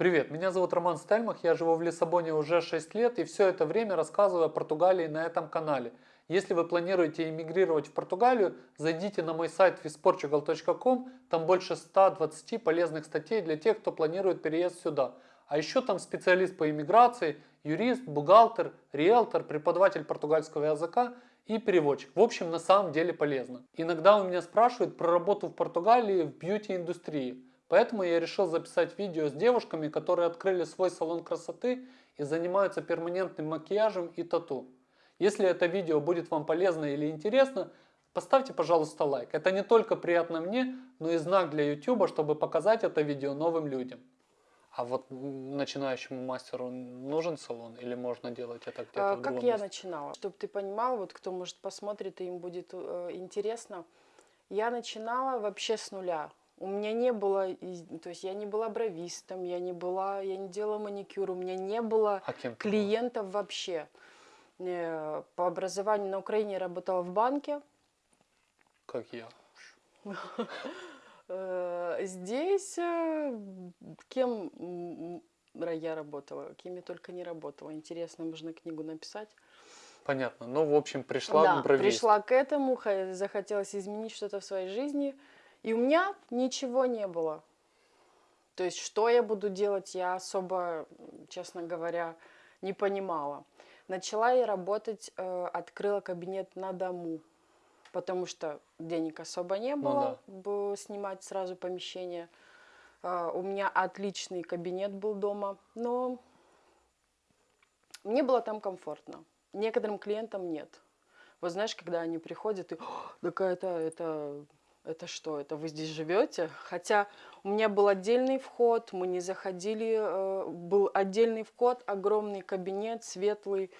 Привет, меня зовут Роман Стельмах, я живу в Лиссабоне уже 6 лет и все это время рассказываю о Португалии на этом канале. Если вы планируете эмигрировать в Португалию, зайдите на мой сайт visportugal.com, там больше 120 полезных статей для тех, кто планирует переезд сюда. А еще там специалист по иммиграции, юрист, бухгалтер, риэлтор, преподаватель португальского языка и переводчик. В общем, на самом деле полезно. Иногда у меня спрашивают про работу в Португалии в бьюти-индустрии. Поэтому я решил записать видео с девушками, которые открыли свой салон красоты и занимаются перманентным макияжем и тату. Если это видео будет вам полезно или интересно, поставьте, пожалуйста, лайк. Это не только приятно мне, но и знак для YouTube, чтобы показать это видео новым людям. А вот начинающему мастеру нужен салон или можно делать это где-то а, в Как я месте? начинала, чтобы ты понимал, вот кто может посмотрит и им будет э, интересно. Я начинала вообще с нуля. У меня не было, то есть я не была бровистом, я не была, я не делала маникюр, у меня не было а клиентов вообще. Э, по образованию на Украине работала в банке. Как я. Э, здесь э, кем я работала, кем я только не работала. Интересно, можно книгу написать. Понятно. Ну, в общем, пришла да, к бровисту. пришла к этому, захотелось изменить что-то в своей жизни – и у меня ничего не было. То есть, что я буду делать, я особо, честно говоря, не понимала. Начала я работать, э, открыла кабинет на дому, потому что денег особо не ну было, ну, да. снимать сразу помещение. Э, у меня отличный кабинет был дома, но мне было там комфортно. Некоторым клиентам нет. Вот знаешь, когда они приходят и, такая это, это что, это вы здесь живете? Хотя у меня был отдельный вход, мы не заходили, э, был отдельный вход, огромный кабинет, светлый,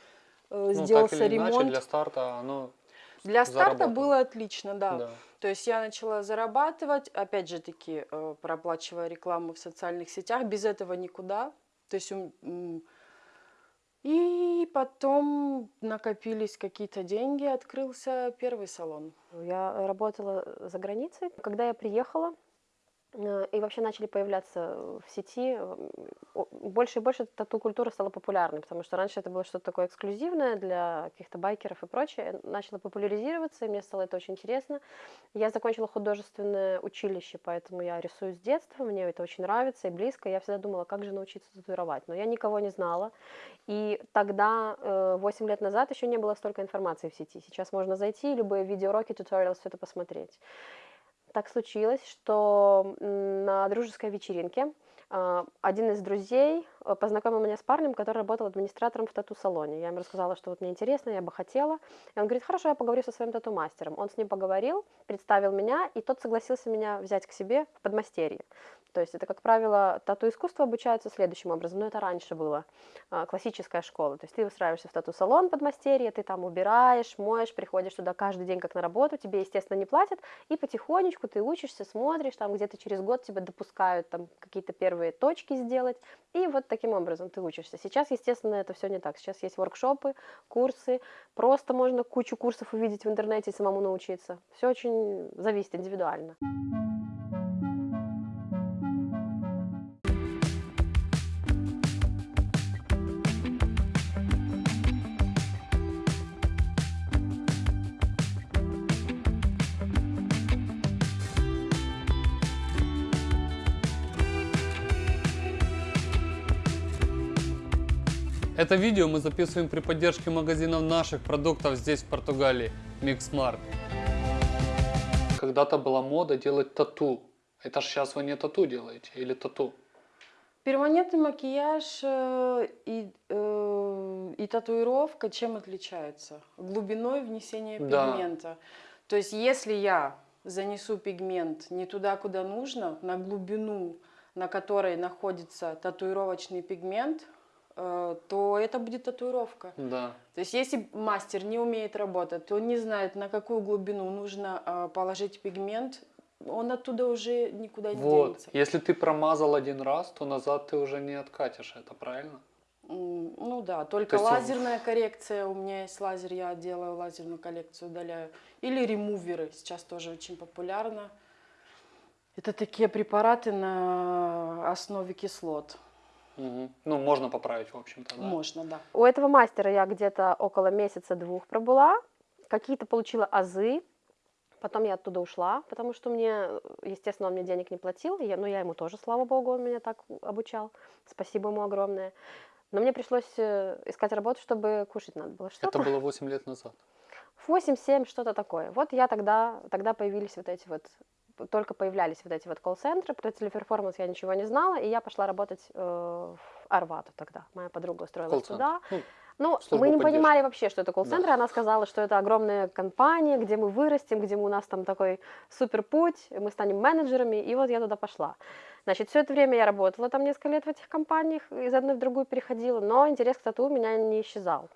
э, ну, сделался так или ремонт. Иначе, для старта оно Для старта было отлично, да. да. То есть я начала зарабатывать, опять же таки, э, проплачивая рекламу в социальных сетях, без этого никуда. То есть и потом накопились какие-то деньги, открылся первый салон. Я работала за границей. Когда я приехала, и вообще начали появляться в сети, больше и больше тату-культура стала популярной, потому что раньше это было что-то такое эксклюзивное для каких-то байкеров и прочее, начало популяризироваться, и мне стало это очень интересно. Я закончила художественное училище, поэтому я рисую с детства, мне это очень нравится и близко, я всегда думала, как же научиться татуировать, но я никого не знала, и тогда, 8 э, лет назад, еще не было столько информации в сети, сейчас можно зайти, любые видеоуроки, туториалы, все это посмотреть так случилось, что на дружеской вечеринке а, один из друзей познакомил меня с парнем, который работал администратором в тату-салоне. Я ему рассказала, что вот мне интересно, я бы хотела. И он говорит, хорошо, я поговорю со своим тату-мастером. Он с ним поговорил, представил меня, и тот согласился меня взять к себе в подмастерье. То есть это, как правило, тату-искусство обучаются следующим образом, но это раньше было, а, классическая школа. То есть ты устраиваешься в тату-салон подмастерье, ты там убираешь, моешь, приходишь туда каждый день как на работу, тебе, естественно, не платят, и потихонечку ты учишься, смотришь, там где-то через год тебя допускают там какие-то первые точки сделать, и вот таким образом ты учишься. Сейчас, естественно, это все не так. Сейчас есть воркшопы, курсы, просто можно кучу курсов увидеть в интернете и самому научиться. Все очень зависит индивидуально. Это видео мы записываем при поддержке магазинов наших продуктов здесь в Португалии, Mixmart. Когда-то была мода делать тату. Это ж сейчас вы не тату делаете или тату? Перманентный макияж э, и, э, и татуировка чем отличаются? Глубиной внесения пигмента. Да. То есть если я занесу пигмент не туда, куда нужно, на глубину, на которой находится татуировочный пигмент, то это будет татуировка. Да. То есть если мастер не умеет работать, то он не знает, на какую глубину нужно э, положить пигмент, он оттуда уже никуда не вот. денется. Если ты промазал один раз, то назад ты уже не откатишь, это правильно? Ну да, только есть... лазерная коррекция, у меня есть лазер, я делаю лазерную коллекцию, удаляю. Или ремуверы, сейчас тоже очень популярно. Это такие препараты на основе кислот. Мгм. Ну, можно поправить, в общем-то, да. Можно, да. У этого мастера я где-то около месяца-двух пробыла, какие-то получила азы, потом я оттуда ушла, потому что мне, естественно, он мне денег не платил, я, но я ему тоже, слава богу, он меня так обучал, спасибо ему огромное. Но мне пришлось э, искать работу, чтобы кушать надо было что-то. Это было 8 лет назад. 8-7, что-то такое. Вот я тогда, тогда появились вот эти вот, только появлялись вот эти вот колл-центры, про телеперформанс я ничего не знала, и я пошла работать э, в Арвату тогда. Моя подруга устроилась туда. Ну, Ну, мы не поддержки. понимали вообще, что это колл-центр. Да. Она сказала, что это огромная компания, где мы вырастем, где у нас там такой супер путь, мы станем менеджерами, и вот я туда пошла. Значит, все это время я работала там несколько лет в этих компаниях, из одной в другую переходила, но интерес к тату у меня не исчезал.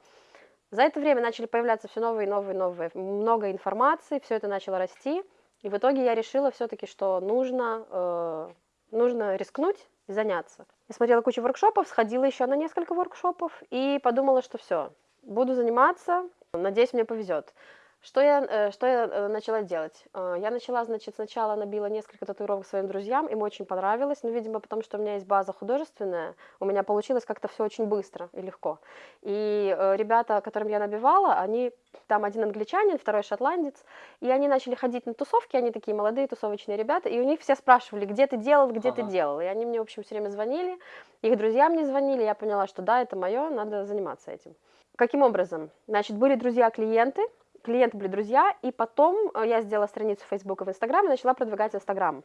За это время начали появляться все новые, новые, новые, много информации, все это начало расти, и в итоге я решила все-таки, что нужно, э, нужно рискнуть и заняться. Я смотрела кучу воркшопов, сходила еще на несколько воркшопов и подумала, что все, буду заниматься, надеюсь, мне повезет. Что я, э, что я э, начала делать? Э, Я начала, значит, сначала набила несколько татуировок своим друзьям, им очень понравилось, ну, видимо, потому что у меня есть база художественная, у меня получилось как-то все очень быстро и легко. И ребята, которым я набивала, они, там один англичанин, второй шотландец, и они начали ходить на тусовки, они такие молодые тусовочные ребята, и у них все спрашивали, где ты делал, где ты Ага. делал. И они мне, в общем, все время звонили, их друзья мне звонили, я поняла, что да, это мое, надо заниматься этим. Каким образом? Значит, были друзья-клиенты, клиенты были друзья, и потом э, я сделала страницу в Facebook и в Instagram и начала продвигать Instagram.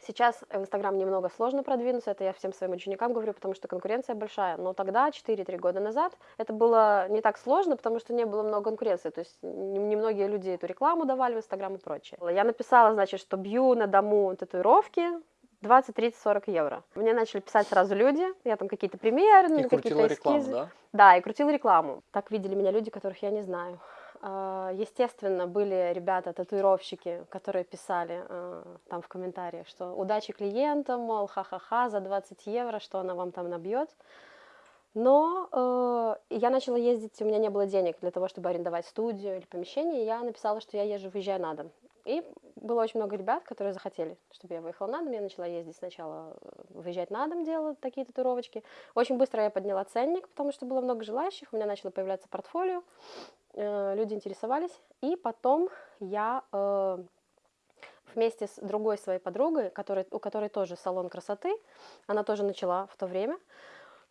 Сейчас в Инстаграм немного сложно продвинуться, это я всем своим ученикам говорю, потому что конкуренция большая. Но тогда, 4-3 года назад, это было не так сложно, потому что не было много конкуренции. То есть не- немногие люди эту рекламу давали в Инстаграм и прочее. Я написала, значит, что бью на дому татуировки 20, 30, 40 евро. Мне начали писать сразу люди, я там какие-то примеры, крутила какие-то рекламу, эскизы. да? Да, и крутила рекламу. Так видели меня люди, которых я не знаю. А, Естественно, были ребята, татуировщики, которые писали а, там в комментариях, что удачи клиентам, мол, ха-ха-ха, за 20 евро, что она вам там набьет. Но э, я начала ездить, у меня не было денег для того, чтобы арендовать студию или помещение, и я написала, что я езжу, выезжаю на дом. И было очень много ребят, которые захотели, чтобы я выехала на дом. Я начала ездить сначала, э, выезжать на дом, делать такие татуировочки. Очень быстро я подняла ценник, потому что было много желающих, у меня начало появляться портфолио, люди интересовались. И потом я э, вместе с другой своей подругой, которой, у которой тоже салон красоты, она тоже начала в то время,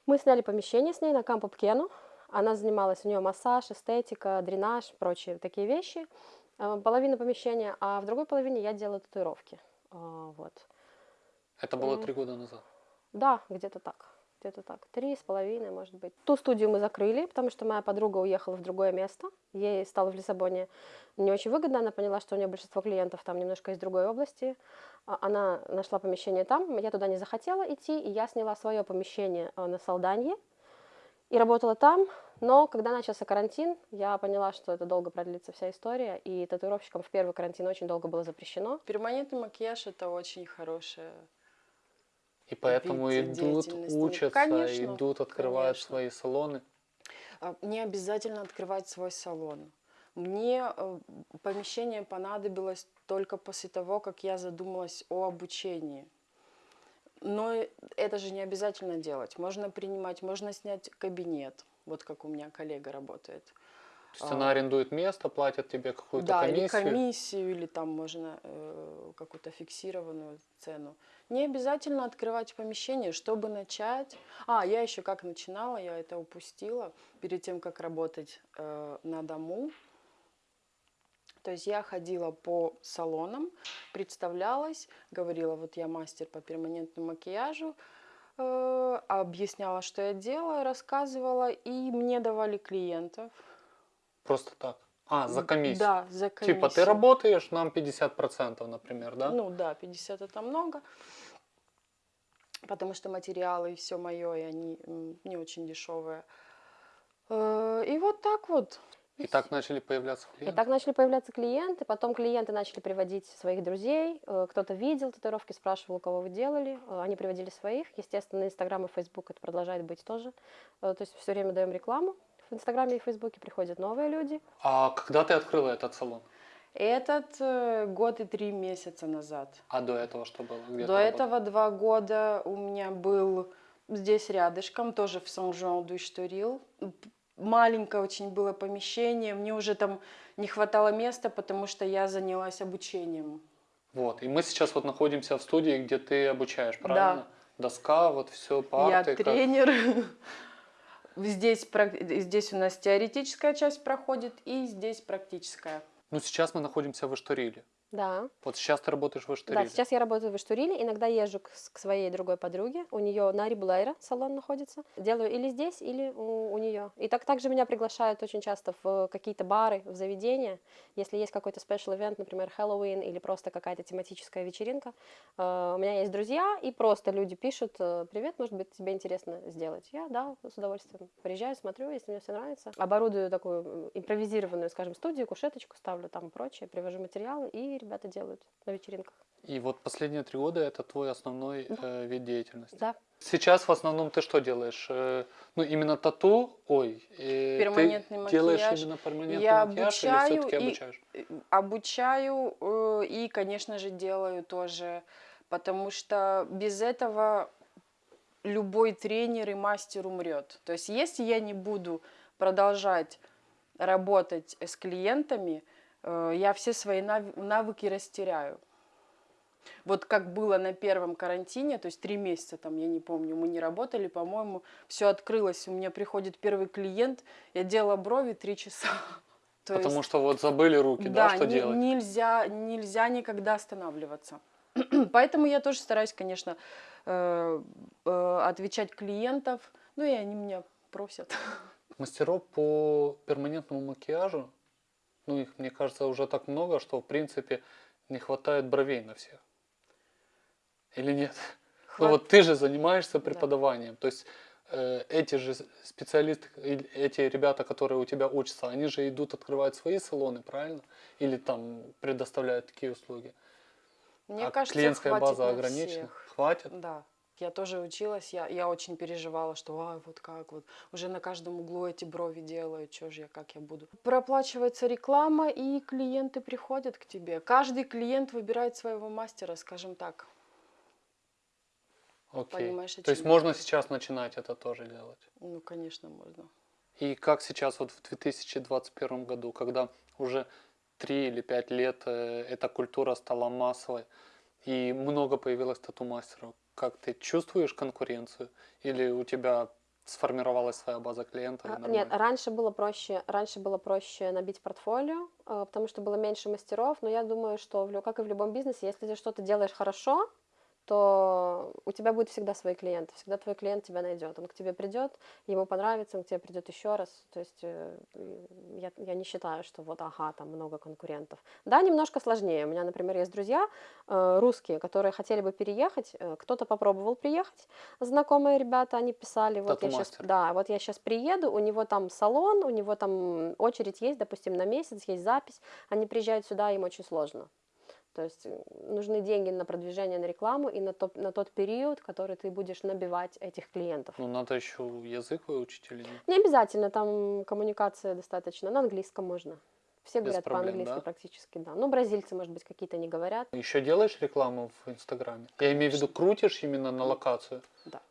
мы сняли помещение с ней на Кампо Пкену. Она занималась, у нее массаж, эстетика, дренаж, прочие такие вещи. Э, Половина помещения, а в другой половине я делала татуировки. Вот. Это было три года назад. Да, где-то так. Где-то так. Три с половиной, может быть. Ту студию мы закрыли, потому что моя подруга уехала в другое место. Ей стало в Лиссабоне не очень выгодно. Она поняла, что у нее большинство клиентов там немножко из другой области. А, Она нашла помещение там. Я туда не захотела идти, и я сняла свое помещение э, на Салданье и работала там. Но когда начался карантин, я поняла, что это долго продлится вся история, и татуировщикам в первый карантин очень долго было запрещено. Перманентный макияж это очень хорошая поэтому идут. Ну, учатся, конечно, идут, открывают конечно. свои салоны. А, Не обязательно открывать свой салон. Мне э, помещение понадобилось только после того, как я задумалась о обучении. Но это же не обязательно делать. Можно принимать, можно снять кабинет, вот как у меня коллега работает. То есть А. она арендует место, платит тебе какую-то да, или комиссию. комиссию, или там можно э, какую-то фиксированную цену. Не обязательно открывать помещение, чтобы начать. А, я еще как начинала, я это упустила перед тем, как работать э, на дому. То есть я ходила по салонам, представлялась, говорила, вот я мастер по перманентному макияжу, э, объясняла, что я делаю, рассказывала, и мне давали клиентов. Просто так. А, за комиссию. Да, за комиссию. Типа ты работаешь, нам 50%, например, да? Ну да, 50 это много. Потому что материалы и все мое, и они не очень дешевые. Э, И вот так вот. И так начали появляться И клиенты. так начали появляться клиенты, потом клиенты начали приводить своих друзей, э, кто-то видел татуировки, спрашивал, у кого вы делали, э, они приводили своих, естественно, Инстаграм и Фейсбук это продолжает быть тоже, то есть все время даем рекламу, в Инстаграме и Фейсбуке приходят новые люди, А когда ты открыла этот салон? Этот э, год и три месяца назад. А до этого что было? Где До этого два года у меня был здесь рядышком, тоже в Сан-Жуан-ду-Штурил. Маленькое очень было помещение, мне уже там не хватало места, потому что я занялась обучением. Вот. И мы сейчас вот находимся в студии, где ты обучаешь, Да. правильно? Доска, вот все, парты. я как- тренер. Здесь, здесь у нас теоретическая часть проходит, и здесь практическая. Ну, сейчас мы находимся в Эштуриле. Да. Вот сейчас ты работаешь в Эштуриле. Да, сейчас я работаю в Иштуриле, иногда езжу к, к своей другой подруге, у нее на Рибулейра салон находится. Делаю или здесь, или у, у нее. И так также меня приглашают очень часто в какие-то бары, в заведения. Если есть какой-то special event, например, Хэллоуин или просто какая-то тематическая вечеринка, э, у меня есть друзья, и просто люди пишут, э, привет, может быть, тебе интересно сделать. Я, да, с удовольствием приезжаю, смотрю, если мне все нравится. Оборудую такую импровизированную, скажем, студию, кушеточку ставлю там и прочее, привожу материалы, и ребята делают на вечеринках. И вот последние три года это твой основной э, вид деятельности. Да. Сейчас в основном ты что делаешь? Э, ну, именно тату, ой, э, Перманентный ты делаешь макияж. именно перманентный Я макияж или обучаю все-таки и- обучаешь? Э, Обучаю э, и, конечно же, делаю тоже, потому что без этого любой тренер и мастер умрет. То есть, если я не буду продолжать работать с клиентами, я все свои нав- навыки растеряю. Вот как было на первом карантине, то есть три месяца там, я не помню, мы не работали, по-моему, все открылось. У меня приходит первый клиент, я делала брови три часа. То Потому есть- что вот забыли руки, да, что не- делать? Нельзя, нельзя никогда останавливаться. Поэтому я тоже стараюсь, конечно, э, э, отвечать клиентов. Ну и они меня просят. Мастеров по перманентному макияжу, ну их, мне кажется, уже так много, что в принципе не хватает бровей на всех. Или нет? Ну Хват- вот ты же занимаешься преподаванием, то есть э, эти же специалисты, или эти ребята, которые у тебя учатся, они же идут открывать свои салоны, правильно? Или там предоставляют такие услуги. Мне а кажется, клиентская база на ограничена. всех. Хватит? Да. Я тоже училась, я, я очень переживала, что «Ай, вот как вот, уже на каждом углу эти брови делают, что же я, как я буду. Проплачивается реклама, и клиенты приходят к тебе. Каждый клиент выбирает своего мастера, скажем так. Окей. Понимаешь, То есть можно сейчас начинать это тоже делать. Ну, конечно, можно. И как сейчас вот в 2021 году, когда уже 3 или 5 лет э, эта культура стала массовой, и много появилось тату-мастеров, как ты чувствуешь конкуренцию? Или у тебя сформировалась своя база клиентов? А, Нет, раньше было проще, раньше было проще набить портфолио, э, потому что было меньше мастеров, но я думаю, что, в как и в любом бизнесе, если ты что-то делаешь хорошо, то у тебя будет всегда свои клиенты, всегда твой клиент тебя найдет, он к тебе придет, ему понравится, он к тебе придет еще раз, то есть э, я, я не считаю, что вот, ага, там много конкурентов. Да, немножко сложнее, у меня, например, есть друзья э, русские, которые хотели бы переехать, э, кто-то попробовал приехать, знакомые ребята, они писали, вот я сейчас, да, вот я сейчас приеду, у него там салон, у него там очередь есть, допустим, на месяц, есть запись, они приезжают сюда, им очень сложно. То есть э, нужны деньги на продвижение, на рекламу и на, топ- на тот период, который ты будешь набивать этих клиентов. Ну, надо еще язык выучить или нет? Не обязательно, там коммуникация достаточно, на английском можно. Все Без говорят по-английски да? практически, да. Ну, бразильцы, может быть, какие-то не говорят. Еще делаешь рекламу в Инстаграме? Я имею в виду, крутишь именно на локацию? Да.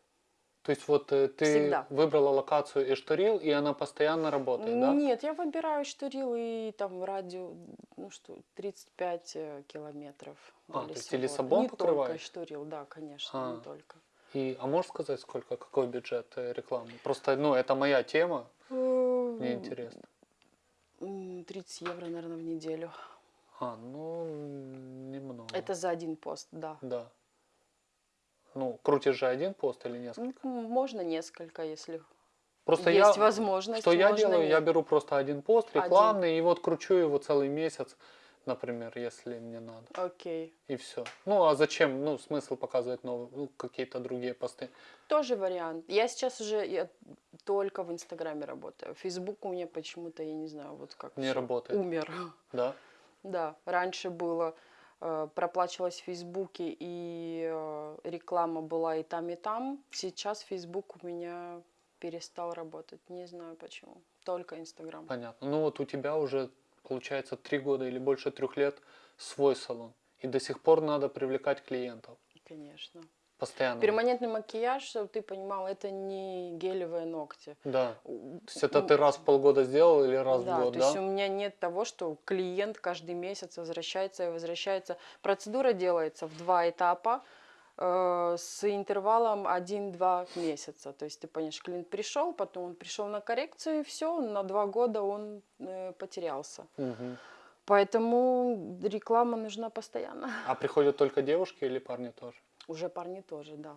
То есть вот э, ты Всегда. выбрала локацию Эшторил, и она постоянно работает, да? Нет, я выбираю штурил и там радио, ну что, 35 э, километров. до А, то есть и Лиссабон Не только покрываешь? штурил, да, конечно, А. не только. И, а можешь сказать, сколько, какой бюджет э, рекламы? Просто, ну, это моя тема, мне интересно. М, 30 евро, наверное, в неделю. А, ну, немного. Это за один пост, да. Да. Ну, крутишь же один пост или несколько? М, Можно несколько, если Просто есть я, возможность. что я делаю, нет. я беру просто один пост Один. рекламный, и вот кручу его целый месяц, например, если мне надо. Окей. И все. Ну, а зачем? Ну, смысл показывать новые, ну, какие-то другие посты. Тоже вариант. Я сейчас уже я только в Инстаграме работаю. Фейсбук у меня почему-то, я не знаю, вот как Не работает. Умер. Да? Да, раньше было, э, проплачивалось в Фейсбуке, и э, реклама была и там, и там. Сейчас Фейсбук у меня перестал работать. Не знаю почему. Только Инстаграм. Понятно. Ну, вот у тебя уже, получается, три года или больше трех лет свой салон. И до сих пор надо привлекать клиентов. Конечно. Постоянно. Перманентный макияж, чтобы ты понимал, это не гелевые ногти. Да. То есть это ты раз в полгода сделал или раз да, в год, то да? есть у меня нет того, что клиент каждый месяц возвращается и возвращается. Процедура делается в два этапа э, с интервалом 1-2 месяца. То есть ты понимаешь, клиент пришел, потом он пришел на коррекцию, и все, на два года он э, потерялся. Мгм. Поэтому реклама нужна постоянно. А приходят только девушки или парни тоже? Уже парни тоже, да.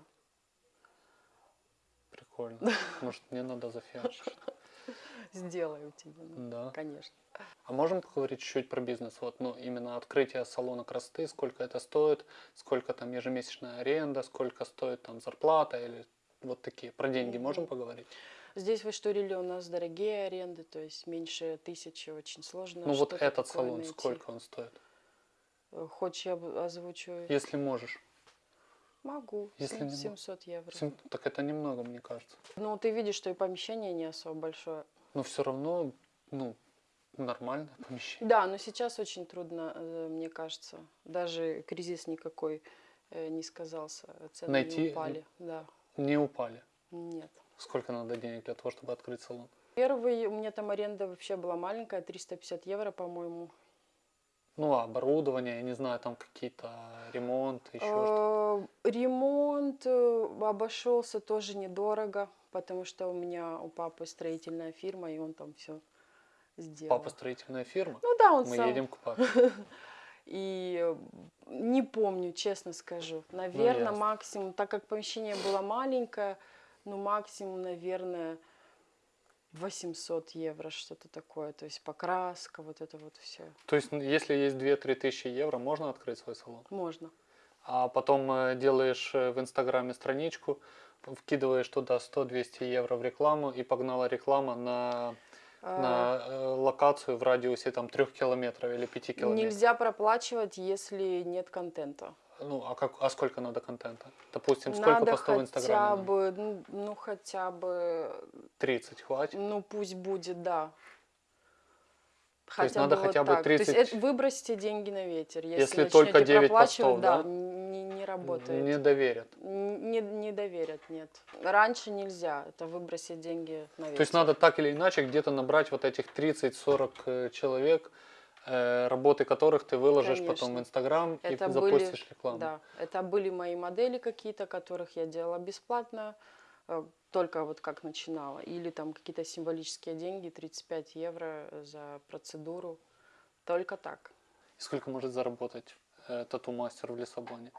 Прикольно. Может, мне надо зафиачить? Сделаю тебе, ну, Да. конечно. А можем поговорить чуть-чуть про бизнес? Вот, ну, именно открытие салона красоты, сколько это стоит, сколько там ежемесячная аренда, сколько стоит там зарплата или вот такие. Про деньги можем поговорить? Здесь в Эштуриле у нас дорогие аренды, то есть меньше тысячи очень сложно. ну, вот этот салон, найти. сколько он стоит? Э, Хочешь, я озвучу? Если можешь. Могу. Если Сем- не мо- 700 евро. Сем- Так это немного, мне кажется. Ну, ты видишь, что и помещение не особо большое. Но все равно, ну, нормальное помещение. Да, но сейчас очень трудно, э, мне кажется. Даже кризис никакой э, не сказался. Цены Найти, не упали. Да, Не упали. нет. Сколько надо денег для того, чтобы открыть салон? Первый, у меня там аренда вообще была маленькая, 350 евро, по-моему. Ну, а оборудование, я не знаю, там какие-то ремонты, еще что-то. Э, Ремонт э, обошелся тоже недорого, потому что у меня у папы строительная фирма, и он там все сделал. Папа строительная фирма. Ну да, он Мы сам. едем к папе. И не помню, честно скажу. Наверное, ясно. максимум, так как помещение было маленькое, ну максимум, наверное, 800 евро, что-то такое. То есть покраска, вот это вот все. То есть, если есть 2-3 тысячи евро, можно открыть свой салон? Можно. А потом э, делаешь э, в Инстаграме страничку, вкидываешь туда 100-200 евро в рекламу, и погнала реклама на, А, на э, локацию в радиусе там 3 километров или 5 километров. Нельзя проплачивать, если нет контента. Ну, а, как, а сколько надо контента? Допустим, сколько Надо постов в хотя Инстаграме? надо? бы, ну, ну хотя бы, 30 хватит? ну пусть будет, да. То есть надо бы хотя бы так. То есть 30 это выбросьте деньги на ветер. Если, Если только 9 проплачивать, постов, да, да? Не, не работает. Не доверят. Не, не доверят, нет. Раньше нельзя, это выбросить деньги на ветер. То есть надо так или иначе где-то набрать вот этих 30-40 э, человек, работы которых ты выложишь потом в Конечно. Инстаграм и были- запустишь рекламу. Да, это были мои модели какие-то, которых я делала бесплатно, э, только вот как начинала. Или там какие-то символические деньги, 35 евро за процедуру. Только так. И сколько может заработать э, тату-мастер в Лиссабоне?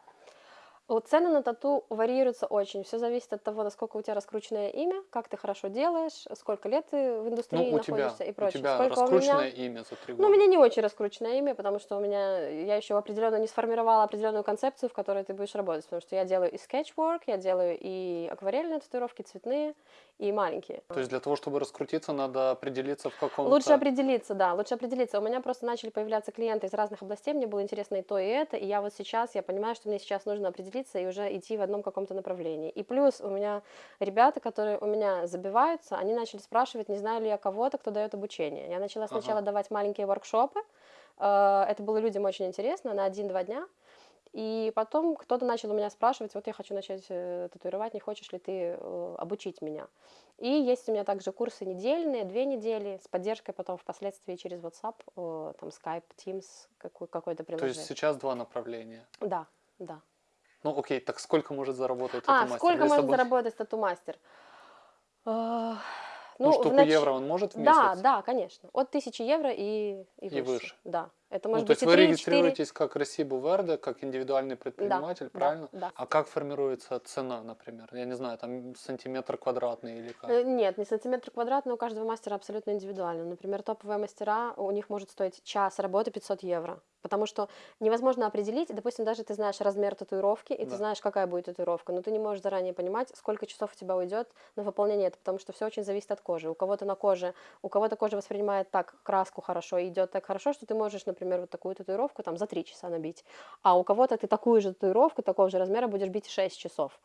Цены на тату варьируются очень. Все зависит от того, насколько у тебя раскрученное имя, как ты хорошо делаешь, сколько лет ты в индустрии Ну, у тебя, находишься и у прочее. тебя сколько у раскрученное меня... имя за три Ну, года. у меня не очень раскрученное имя, потому что у меня я еще определенно не сформировала определенную концепцию, в которой ты будешь работать, потому что я делаю и скетчворк, я делаю и акварельные татуировки, цветные и маленькие. То есть для того, чтобы раскрутиться, надо определиться в каком-то... Лучше определиться, да, лучше определиться. У меня просто начали появляться клиенты из разных областей, мне было интересно и то, и это, и я вот сейчас, я понимаю, что мне сейчас нужно определиться и уже идти в одном каком-то направлении. И плюс у меня ребята, которые у меня забиваются, они начали спрашивать, не знаю ли я кого-то, кто дает обучение. Я начала Ага. сначала давать маленькие воркшопы, э, это было людям очень интересно, на один-два дня, и потом кто-то начал у меня спрашивать, вот я хочу начать э, татуировать, не хочешь ли ты э, обучить меня? И есть у меня также курсы недельные, две недели, с поддержкой потом впоследствии через WhatsApp, там Skype, Teams, какой- какое-то То приложение. есть сейчас два направления. Да, да. Ну окей, так сколько может заработать А, тату-мастер в сколько может Лиссабоне? заработать тату-мастер? Э, Ну, в штуку нач- евро он может в Да, месяц? да, конечно. От 1000 евро и, и, И выше. выше. Да. Это Ну, может то быть есть и вы 3, 4. регистрируетесь как Росибу Верде, как индивидуальный предприниматель, да, правильно? да. А как формируется цена, например? Я не знаю, там сантиметр квадратный или как? Э, Нет, не сантиметр квадратный, у каждого мастера абсолютно индивидуально. Например, топовые мастера, у них может стоить час работы 500 евро. Потому что невозможно определить, допустим, даже ты знаешь размер татуировки, и Да. ты знаешь, какая будет татуировка, но ты не можешь заранее понимать, сколько часов у тебя уйдет на выполнение этого, потому что все очень зависит от кожи. У кого-то на коже, у кого-то кожа воспринимает так краску хорошо, и идет так хорошо, что ты можешь, например, вот такую татуировку там за 3 часа набить, а у кого-то ты такую же татуировку такого же размера будешь бить 6 часов.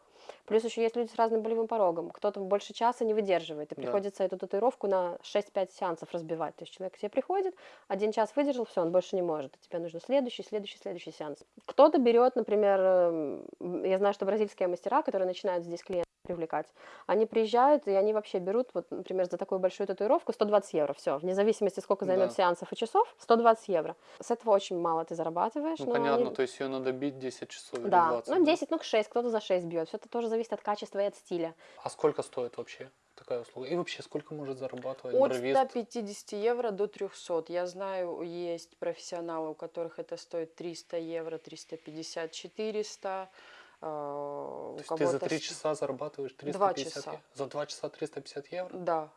Плюс еще есть люди с разным болевым порогом. Кто-то больше часа не выдерживает, и Да. приходится эту татуировку на 6-5 сеансов разбивать. То есть человек к тебе приходит, один час выдержал, все, он больше не может. Тебе нужно следующий, следующий, следующий сеанс. Кто-то берет, например, эм, я знаю, что бразильские мастера, которые начинают здесь клиентов привлекать, они приезжают, и они вообще берут, вот, например, за такую большую татуировку 120 евро, все, вне зависимости, сколько займет Да. сеансов и часов, 120 евро. С этого очень мало ты зарабатываешь. Ну, но понятно, они- то есть ее надо бить 10 часов или Да, 20. ну 10, ну 6, кто-то за 6 бьет. Все это тоже зависит от качества и от стиля. А сколько стоит вообще такая услуга? И вообще, сколько может зарабатывать От бровист? 150 евро до 300. Я знаю, есть профессионалы, у которых это стоит 300 евро, 350, 400. Э, То есть ты за кого-то 3 с- часа зарабатываешь 350 Два часа. евро? За 2 часа 350 евро? Да.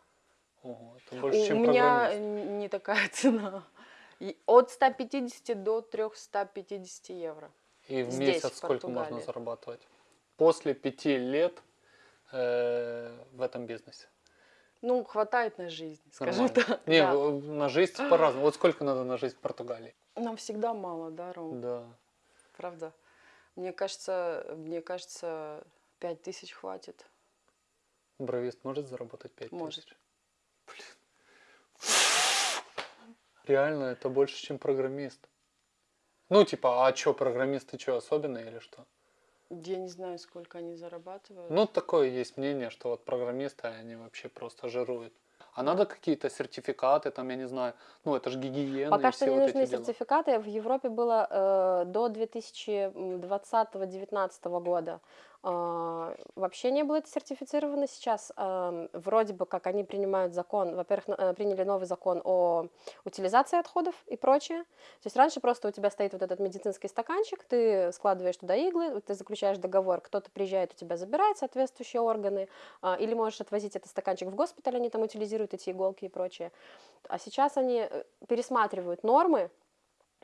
Ого, это больше, у чем меня не такая цена. От 150 до 350 евро. И в здесь, месяц в сколько можно зарабатывать? После пяти лет э, в этом бизнесе. Ну, хватает на жизнь, скажем так. Не, да. на жизнь по-разному. Вот сколько надо на жизнь в Португалии? Нам всегда мало, да, Ром? Да. Правда. Мне кажется, мне кажется, 5 тысяч хватит. Бровист может заработать 5 Может. тысяч? Блин. Реально, это больше, чем программист. Ну, типа, а что, программисты что, особенные или что? Я не знаю, сколько они зарабатывают. Ну, такое есть мнение, что вот программисты, они вообще просто жируют. А надо какие-то сертификаты, там, я не знаю, ну, это же гигиена Пока что не вот нужны эти дела. сертификаты. В Европе было э, до 2020-2019 года. Э, вообще не было это сертифицировано. Сейчас вроде бы как они принимают закон, во-первых, э, приняли новый закон о утилизации отходов и прочее. То есть раньше просто у тебя стоит вот этот медицинский стаканчик, ты складываешь туда иглы, ты заключаешь договор, кто-то приезжает у тебя забирает соответствующие органы, а, или можешь отвозить этот стаканчик в госпиталь, они там утилизируют эти иголки и прочее. А сейчас они э, пересматривают нормы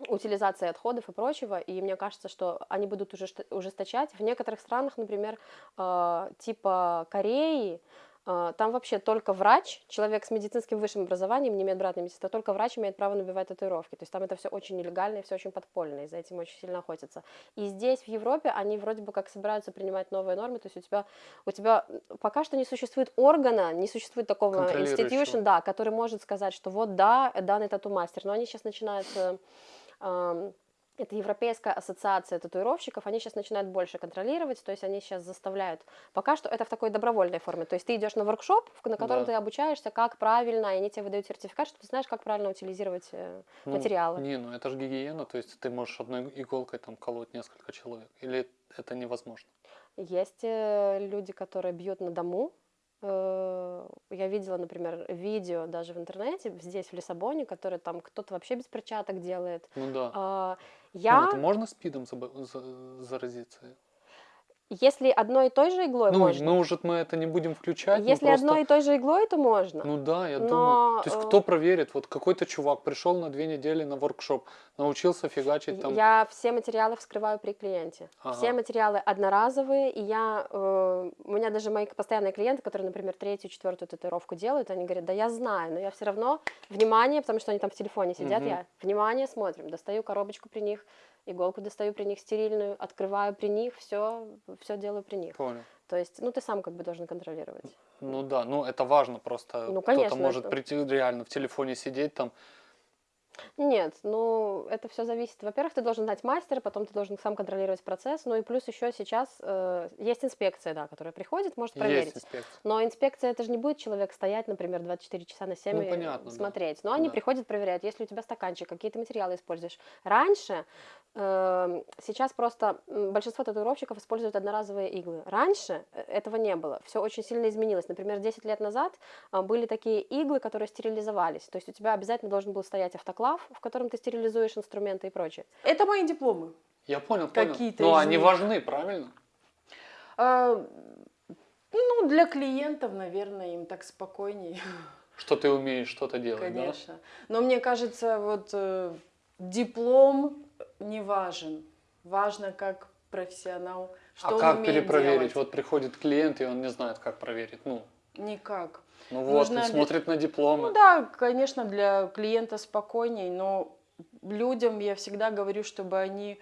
утилизации отходов и прочего, и мне кажется, что они будут уже ужесточать. В некоторых странах, например, э, типа Кореи, э, там вообще только врач, человек с медицинским высшим образованием, не имеет обратной медицинской, только врач имеет право набивать татуировки. То есть там это все очень нелегально и все очень подпольно, и за этим очень сильно охотятся. И здесь, в Европе, они вроде бы как собираются принимать новые нормы, то есть у тебя, у тебя пока что не существует органа, не существует такого institution, да, который может сказать, что вот да, данный тату-мастер, но они сейчас начинают э, это Европейская ассоциация татуировщиков, они сейчас начинают больше контролировать, то есть они сейчас заставляют. Пока что это в такой добровольной форме, то есть ты идешь на воркшоп, на котором Да. ты обучаешься, как правильно, и они тебе выдают сертификат, что ты знаешь, как правильно утилизировать э, Ну, материалы. Не, ну это же гигиена, то есть ты можешь одной иголкой там колоть несколько человек. Или это невозможно? Есть э, люди, которые бьют на дому. Э, Я видела, например, видео даже в интернете, здесь, в Лиссабоне, которые там кто-то вообще без перчаток делает. Ну да. А, Ну, Я, это можно спидом заразиться? Если одной и той же иглой Ну, можно, мы уже мы это не будем включать. ну, если просто- одной и той же иглой, то можно. Ну да, я Но, думаю. То есть э, кто проверит? Вот какой-то чувак пришел на две недели на воркшоп, научился фигачить там. Я все материалы вскрываю при клиенте. Все Ага. материалы одноразовые, и я, э, у меня даже мои постоянные клиенты, которые, например, третью, четвертую татуировку делают, они говорят, да я знаю, но я все равно, внимание, потому что они там в телефоне сидят, Мгм. я, внимание, смотрим, достаю коробочку при них, иголку достаю при них стерильную, открываю при них, все, все делаю при них. Понял. То есть, ну ты сам как бы должен контролировать. Ну да, ну это важно просто. Ну, Кто-то конечно, может это- прийти реально в телефоне сидеть там. Нет, ну это все зависит. Во-первых, ты должен знать мастера, потом ты должен сам контролировать процесс. Ну и плюс еще сейчас э, есть инспекция, да, которая приходит, может проверить. Есть инспекция. Но инспекция это же не будет человек стоять, например, 24 часа на 7 Ну, и понятно, да. смотреть. Но они Да. приходят, проверяют, если у тебя стаканчик, какие ты материалы используешь. Раньше, эм, сейчас просто большинство татуировщиков используют одноразовые иглы. Раньше э, этого не было. Все очень сильно изменилось. Например, 10 лет назад а, были такие иглы, которые стерилизовались. То есть у тебя обязательно должен был стоять автоклав, в котором ты стерилизуешь инструменты и прочее. Это мои дипломы. Я понял, понял. Какие-то Но они них. важны, правильно? А, ну, для клиентов, наверное, им так спокойнее, Что ты умеешь что-то делать, да? конечно. Но мне кажется, вот э, диплом не важен. Важно, как профессионал, что а он как перепроверить? делать. Вот приходит клиент, и он не знает, как проверить. Ну, Никак. Ну вот, Нужно смотрит на дипломы. Ну да, конечно, для клиента спокойней, но людям я всегда говорю, чтобы они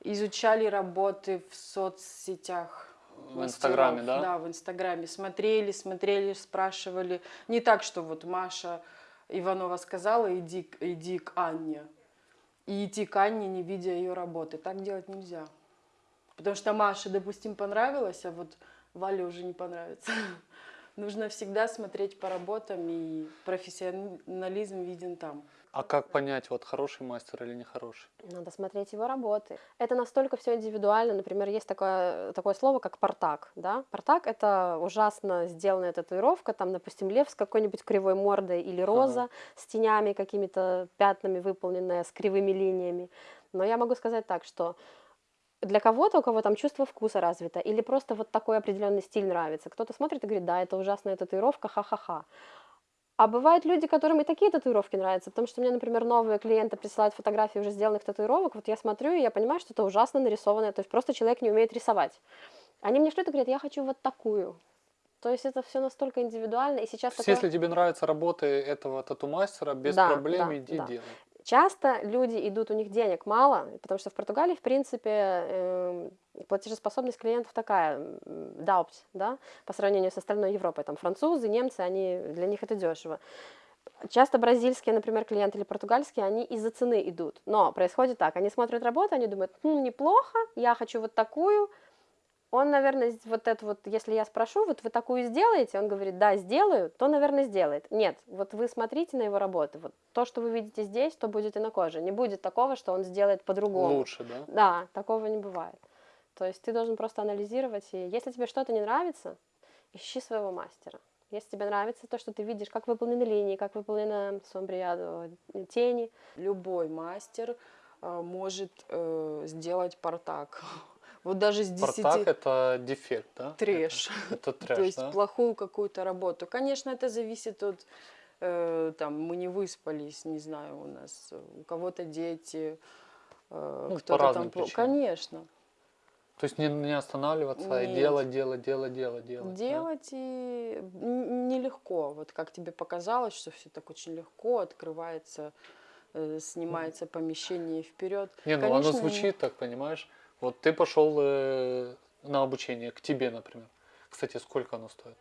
изучали работы в соцсетях. В Инстаграме, да? Да, в Инстаграме. Смотрели, смотрели, спрашивали. Не так, что вот Маша Иванова сказала, иди, иди к Анне. И идти к Анне, не видя ее работы. Так делать нельзя. Потому что Маше, допустим, понравилось, а вот Вале уже не понравится. Нужно всегда смотреть по работам, и профессионализм виден там. А как понять, вот хороший мастер или нехороший? Надо смотреть его работы. Это настолько все индивидуально. Например, есть такое, такое слово, как портак. Да? Портак — это ужасно сделанная татуировка, там, допустим, лев с какой-нибудь кривой мордой или роза с тенями, какими-то пятнами выполненная, с кривыми линиями. Но я могу сказать так, что для кого-то, у кого там чувство вкуса развито, или просто вот такой определенный стиль нравится, кто-то смотрит и говорит, да, это ужасная татуировка, ха-ха-ха. А бывают люди, которым и такие татуировки нравятся, потому что мне, например, новые клиенты присылают фотографии уже сделанных татуировок, вот я смотрю, и я понимаю, что это ужасно нарисованное, то есть просто человек не умеет рисовать. Они мне что-то говорят, я хочу вот такую. То есть это все настолько индивидуально, и сейчас То есть, такое- если тебе нравятся работы этого тату-мастера, без Да, проблем да, иди да. делай. Часто люди идут, у них денег мало, потому что в Португалии, в принципе, эм, платежеспособность клиентов такая, даупт, да, по сравнению с остальной Европой. Там французы, немцы, они, для них это дешево. Часто бразильские, например, клиенты или португальские, они из-за цены идут. Но происходит так, они смотрят работу, они думают, «Хм, неплохо, я хочу вот такую. Он, наверное, вот это вот, если я спрошу, вот вы такую сделаете, он говорит, да, сделаю, то, наверное, сделает. Нет, вот вы смотрите на его работы, вот то, что вы видите здесь, то будет и на коже. Не будет такого, что он сделает по-другому. Лучше, да? Да, такого не бывает. То есть ты должен просто анализировать, и если тебе что-то не нравится, ищи своего мастера. Если тебе нравится то, что ты видишь, как выполнены линии, как выполнены сомбриадо, тени, Любой мастер э, может э, сделать портак. Вот даже с 10 Портак это дефект, да? трэш. Это, это трэш, То есть да? плохую какую-то работу. Конечно, это зависит от, э, там, мы не выспались, не знаю, у нас, э, у кого-то дети, э, Ну, кто-то там... причинам. Конечно. То есть не, не останавливаться, Нет. делать, делать, делать, делать, делать. да? Делать и н- нелегко. Вот как тебе показалось, что все так очень легко открывается, э, снимается помещение вперед. Не, ну Конечно, оно звучит так, понимаешь? Вот ты пошел э, на обучение к тебе, например. Кстати, сколько оно стоит?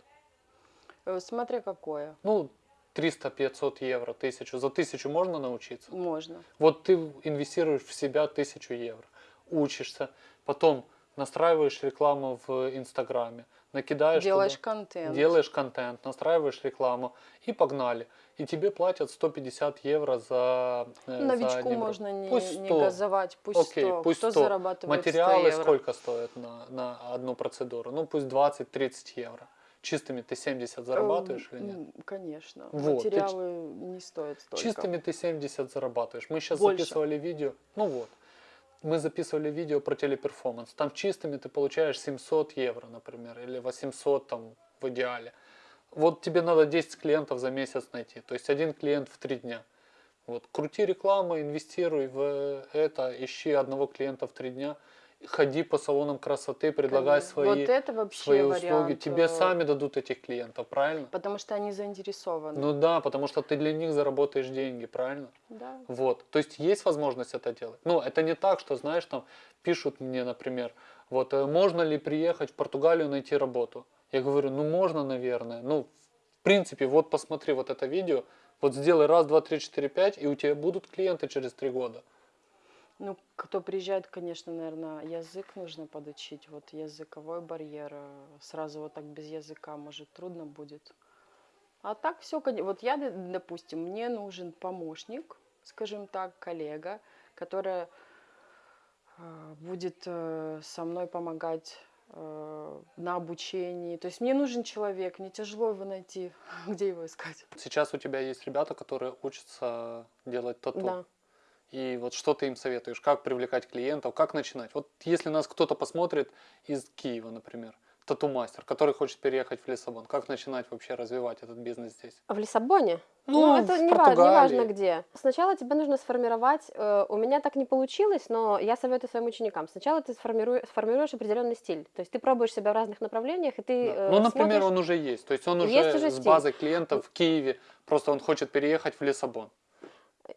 Э, Смотря какое. Ну, 300-500 евро, тысячу. За тысячу можно научиться? Можно. Вот ты инвестируешь в себя тысячу евро, учишься, потом настраиваешь рекламу в Инстаграме, накидаешь Делаешь туда, контент. делаешь контент, настраиваешь рекламу и погнали. И тебе платят 150 евро за, э, за Новичку ролик. можно не, Пусть не 100. газовать, пусть Окей, 100. пусть Кто 100. зарабатывает 100 Материалы евро? сколько стоят на, на одну процедуру? Ну, пусть 20-30 евро. Чистыми ты 70 зарабатываешь Э, или нет? Конечно. Вот, ты Материалы не стоят столько. Чистыми ты 70 зарабатываешь. Мы сейчас Больше. записывали видео. Ну вот. Мы записывали видео про телеперформанс. Там чистыми ты получаешь 700 евро, например, или 800 там в идеале. Вот тебе надо 10 клиентов за месяц найти. То есть один клиент в 3 дня. Вот. Крути рекламу, инвестируй в это, ищи одного клиента в 3 дня. Ходи по салонам красоты, предлагай Конечно. свои, Вот это вообще свои услуги. вариант, Тебе э, сами дадут этих клиентов, правильно? Потому что они заинтересованы. Ну да, потому что ты для них заработаешь деньги, правильно? да. Вот, то есть есть возможность это делать. Ну, это не так, что, знаешь, там пишут мне, например, вот, э, можно ли приехать в Португалию найти работу? Я говорю, ну, можно, наверное. Ну, в принципе, вот посмотри вот это видео, вот сделай раз, два, три, четыре, пять, и у тебя будут клиенты через три года. Ну, кто приезжает, конечно, наверное, язык нужно подучить. Вот языковой барьер. э, Сразу вот так без языка, может, трудно будет. А так все, вот я, допустим, мне нужен помощник, скажем так, коллега, которая э, будет э, со мной помогать на обучении. То есть мне нужен человек, мне тяжело его найти. Где его искать? Сейчас у тебя есть ребята, которые учатся делать тату. да. И вот что ты им советуешь? Как привлекать клиентов? Как начинать? Вот если нас кто-то посмотрит из Киева, например, тату-мастер, который хочет переехать в Лиссабон, как начинать вообще развивать этот бизнес здесь? В Лиссабоне? Ну, это в не, ва- не важно где. Сначала тебе нужно сформировать, э, у меня так не получилось, но я советую своим ученикам. Сначала ты сформируешь, сформируешь определенный стиль. То есть ты пробуешь себя в разных направлениях, и ты Да. э, Ну, например, смотришь- он уже есть. То есть он уже, Есть уже с базой клиентов в Киеве, просто он хочет переехать в Лиссабон.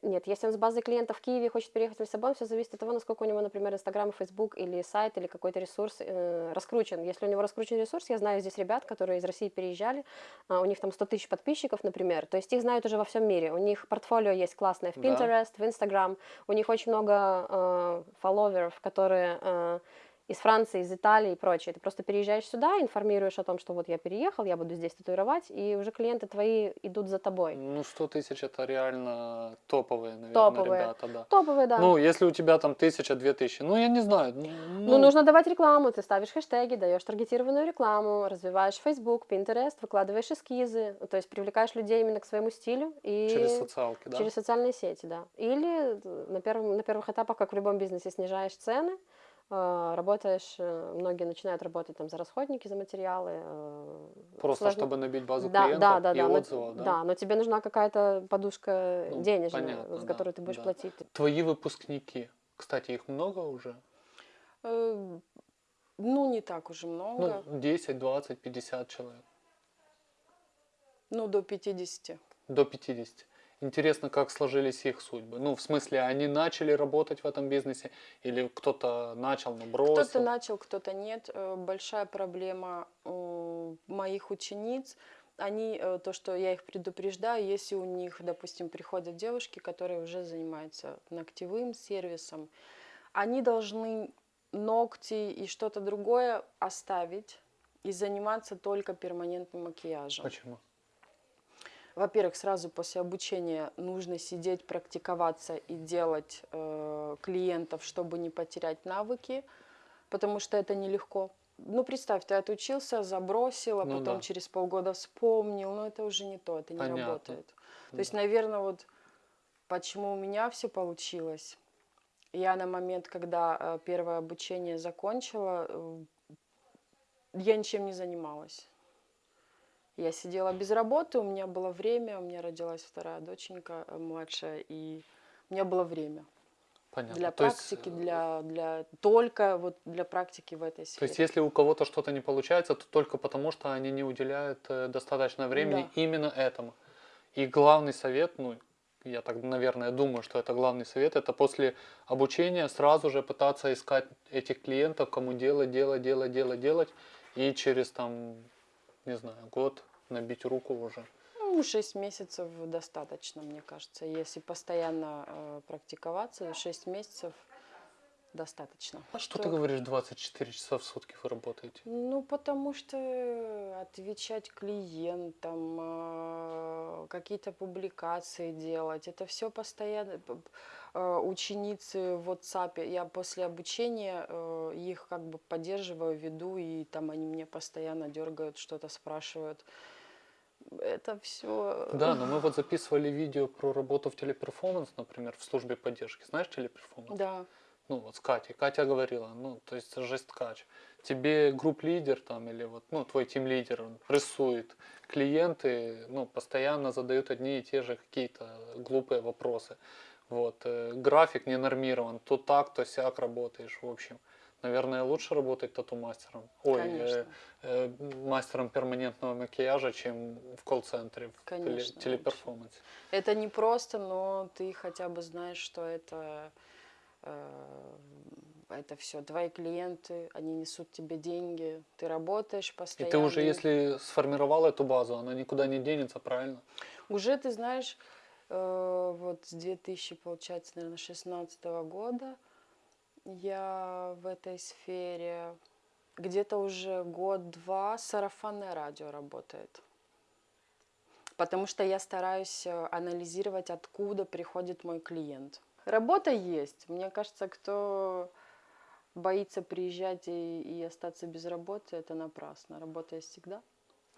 Нет, если он с базой клиентов в Киеве хочет переехать в Лиссабон, все зависит от того, насколько у него, например, Инстаграм, Фейсбук или сайт, или какой-то ресурс э, раскручен. Если у него раскручен ресурс, я знаю здесь ребят, которые из России переезжали, а, у них там 100 тысяч подписчиков, например, то есть их знают уже во всем мире. У них портфолио есть классное в Да. Pinterest, в Instagram, у них очень много э, фолловеров, которые э, из Франции, из Италии и прочее. Ты просто переезжаешь сюда, информируешь о том, что вот я переехал, я буду здесь татуировать, и уже клиенты твои идут за тобой. Ну, 100 тысяч это реально топовые, наверное, Топовые. ребята, да. Топовые, да. Ну, если у тебя там тысяча, две тысячи, ну, я не знаю. Ну, Ну, нужно давать рекламу, ты ставишь хэштеги, даешь таргетированную рекламу, развиваешь Facebook, Pinterest, выкладываешь эскизы, то есть привлекаешь людей именно к своему стилю и Через социалки, да? через социальные сети, да. Или э, на, первом, на первых этапах, как в любом бизнесе, снижаешь цены, работаешь, э, многие начинают работать там за расходники, за материалы. э, Просто сложно- чтобы набить базу да, клиентов да, да, и да, но- отзывов, да? да, но тебе нужна какая-то подушка Ну, денежная, понятно, за да, которую ты будешь да. платить. Твои выпускники, кстати, их много уже? Э, Ну, не так уже много. Ну, 10, 20, 50 человек. Ну, до 50. До 50. Интересно, как сложились их судьбы. Ну, в смысле, они начали работать в этом бизнесе или кто-то начал, но бросил? Кто-то начал, кто-то нет. Э, Большая проблема у моих учениц. Они, э, то, что я их предупреждаю, если у них, допустим, приходят девушки, которые уже занимаются ногтевым сервисом, они должны ногти и что-то другое оставить и заниматься только перманентным макияжем. Почему? Во-первых, сразу после обучения нужно сидеть, практиковаться и делать э, клиентов, чтобы не потерять навыки, потому что это нелегко. Ну, представь, ты отучился, забросил, а Ну потом да. через полгода вспомнил, но это уже не то, это не Понятно. работает. То Да. есть, наверное, вот почему у меня все получилось. Я на момент, когда э, первое обучение закончила, э, я ничем не занималась. Я сидела без работы, у меня было время, у меня родилась вторая доченька э, младшая, и у меня было время Понятно. для То есть, практики, э, для, для только вот для практики в этой То сфере. есть, если у кого-то что-то не получается, то только потому, что они не уделяют э, достаточно времени Да. именно этому. И главный совет, ну, я так, наверное, думаю, что это главный совет, это после обучения сразу же пытаться искать этих клиентов, кому делать, делать, делать, делать, делать, и через там, не знаю, год набить руку уже. Ну, 6 месяцев достаточно, мне кажется. Если постоянно э, практиковаться, 6 месяцев достаточно. А что ты говоришь, 24 часа в сутки вы работаете? Ну, потому что отвечать клиентам, э, какие-то публикации делать, это все постоянно. Э, Ученицы в WhatsApp, я после обучения э, их как бы поддерживаю, веду, и там они мне постоянно дергают, что-то спрашивают. Это все. Да, но мы вот записывали видео про работу в Teleperformance, например, в службе поддержки. Знаешь Teleperformance? Да. ну вот с Катей. Катя говорила, ну, то есть жесткач. Тебе group leader там или вот, ну, твой team leader он прессует. Клиенты, ну, постоянно задают одни и те же какие-то глупые вопросы. Вот, э, график не нормирован, то так, то сяк работаешь, в общем. Наверное, лучше работать тату-мастером. Ой, э, э, мастером перманентного макияжа, чем в колл-центре, в теле- телеперформансе. Это не просто, но ты хотя бы знаешь, что это, э, это все твои клиенты, они несут тебе деньги, ты работаешь И постоянно. ты уже, если сформировал эту базу, она никуда не денется, правильно? Уже ты знаешь, вот с 2000, получается, наверное, 16 года я в этой сфере где-то уже год-два сарафанное радио работает. Потому что я стараюсь э, анализировать, откуда приходит мой клиент. Работа есть. Мне кажется, кто боится приезжать и, и остаться без работы, это напрасно. Работа есть всегда.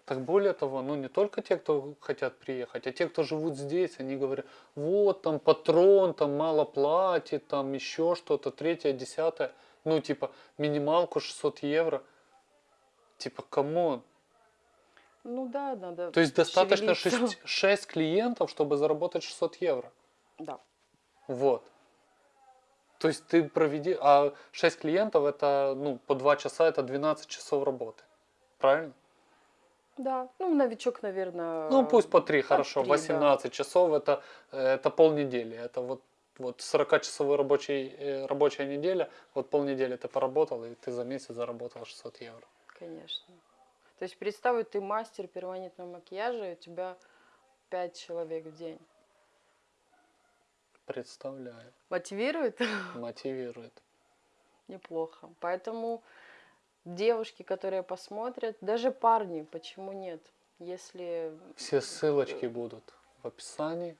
Так более того, ну не только те, кто хотят приехать, а те, кто живут здесь, они говорят, вот там патрон, там мало платит, там еще что-то, третье, десятое, ну типа минималку 600 евро. Типа, come on. Ну да, надо То есть достаточно шевелиться. 6, 6 клиентов, чтобы заработать 600 евро. Да. Вот. То есть ты проведи, а 6 клиентов это, ну, по 2 часа, это 12 часов работы. Правильно? Да, ну, новичок, наверное... Ну, пусть по 3, по хорошо. три, да. 18 часов это, э, это полнедели. Это вот, вот 40-часовой рабочий, э, рабочая неделя, вот полнедели ты поработал, и ты за месяц заработал 600 евро. Конечно. То есть представь, ты мастер перманентного макияжа, и у тебя пять человек в день. Представляю. Мотивирует? Мотивирует. Неплохо. Поэтому девушки, которые посмотрят, даже парни, почему нет? Если Все ссылочки будут в описании.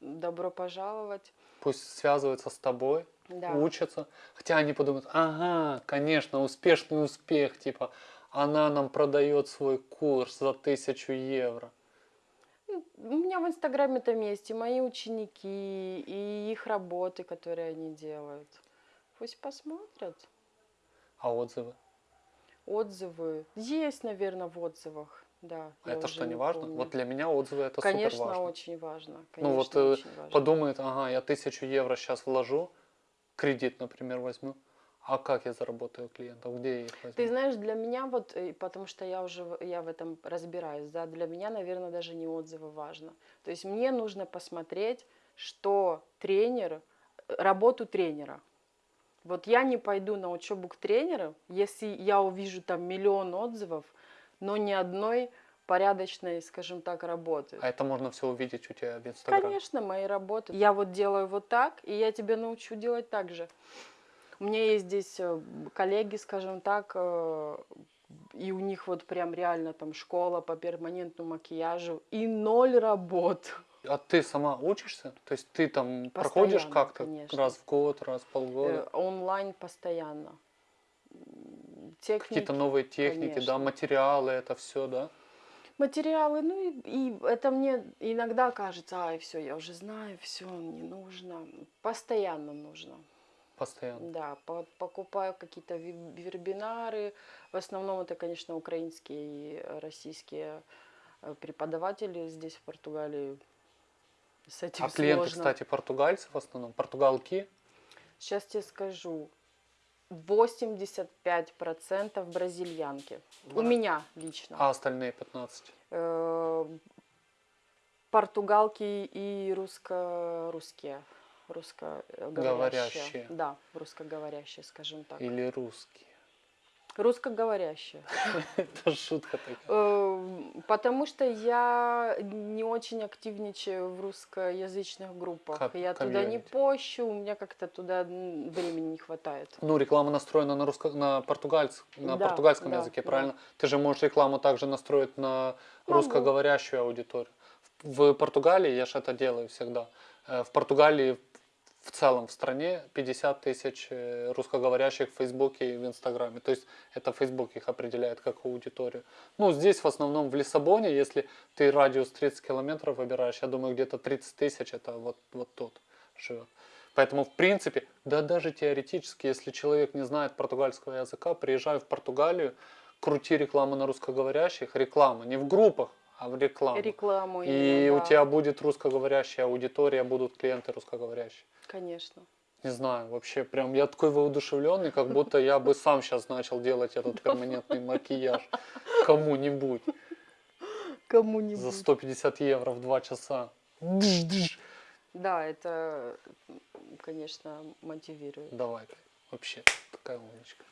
добро пожаловать, Пусть связываются с тобой, да. учатся. Хотя они подумают, ага, конечно, успешный успех, типа, она нам продает свой курс за тысячу евро. Ну, У меня в Инстаграме там есть и мои ученики, и их работы, которые они делают. Пусть посмотрят. А отзывы? Отзывы. Есть, наверное, в отзывах. Да. Это что, не важно? помню. Вот для меня отзывы это Конечно, супер важно. очень важно. Конечно, Ну вот, э, очень важно. Подумает, ага, я тысячу евро сейчас вложу, кредит, например, возьму. А как я заработаю клиентов? Где я их возьму? Ты знаешь, для меня вот, э, потому что я уже я в этом разбираюсь, да, для меня, наверное, даже не отзывы важно. То есть мне нужно посмотреть, что тренер, э, работу тренера. Вот я не пойду на учебу к тренеру, если я увижу там миллион отзывов, но ни одной порядочной, скажем так, работы. А это можно все увидеть у тебя в Инстаграме. Конечно, мои работы. Я вот делаю вот так, и я тебя научу делать так же. У меня есть здесь э, коллеги, скажем так, э, и у них вот прям реально там школа по перманентному макияжу и ноль работ. А ты сама учишься? То есть ты там проходишь Постоянно, как-то конечно. раз в год, раз в полгода? Э, онлайн постоянно. Какие-то новые техники, конечно. да, материалы, это все, да? материалы, ну и, и это мне иногда кажется, ай, все, я уже знаю, все, не нужно. Постоянно нужно. Постоянно. Да, по- покупаю какие-то вебинары. В основном это, конечно, украинские и российские э, преподаватели здесь, в Португалии. С этим А клиенты, сложно. кстати, португальцы в основном, португалки. Сейчас тебе скажу. 85% бразильянки. У меня лично. А остальные 15. Э, Португалки и русско-русские. Русскоговорящие. Говорящие. Да, русскоговорящие, скажем так. Или русские. Русскоговорящие. Это шутка такая. Э, Потому что я не очень активничаю в русскоязычных группах. Я туда не пощу, у меня как-то туда времени не хватает. Ну, реклама настроена на, русско... на, португальц... на Да, португальском да, языке, да. правильно? Ты же можешь рекламу также настроить на Могу. русскоговорящую аудиторию. В Португалии, я же это делаю всегда, э, в Португалии в целом в стране 50 тысяч э, русскоговорящих в Фейсбуке и в Инстаграме. То есть это Фейсбук их определяет как аудиторию. Ну, здесь в основном в Лиссабоне, если ты радиус 30 километров выбираешь, я думаю, где-то 30 тысяч это вот, вот тут живет. Поэтому, в принципе, да даже теоретически, если человек не знает португальского языка, приезжай в Португалию, крути рекламу на русскоговорящих, реклама, не в группах, а в рекламу. Рекламу. И именно, у да. тебя будет русскоговорящая аудитория, будут клиенты русскоговорящие. Конечно. Не знаю, вообще прям я такой воодушевленный, как будто я бы сам сейчас начал делать этот перманентный макияж кому-нибудь Кому-нибудь. за 150 евро в 2 часа. Да, это, конечно, мотивирует. Давай, вообще такая умничка.